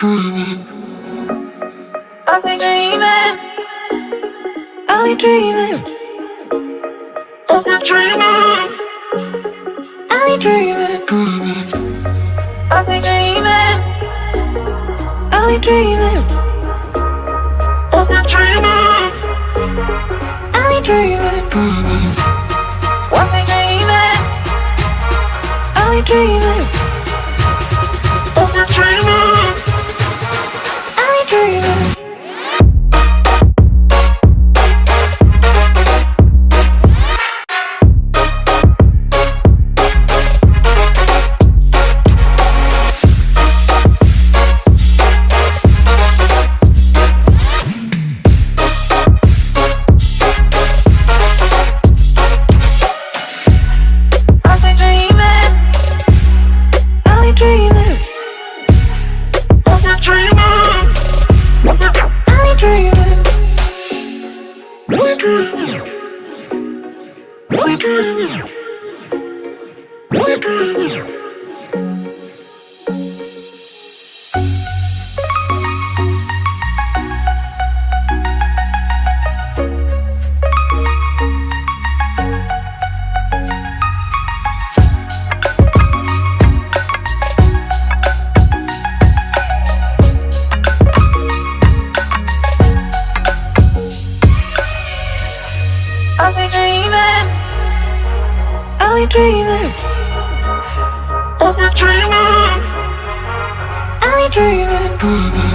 I've been dreaming. I've been dreaming. I've been dreaming. I've been dreaming. I've been dreaming. I've been dreaming. I've been dreaming. I've been dreaming. I've been dreaming. I've been dreaming. I'm a dream we dreaming. Are we dreaming. Are we dreaming.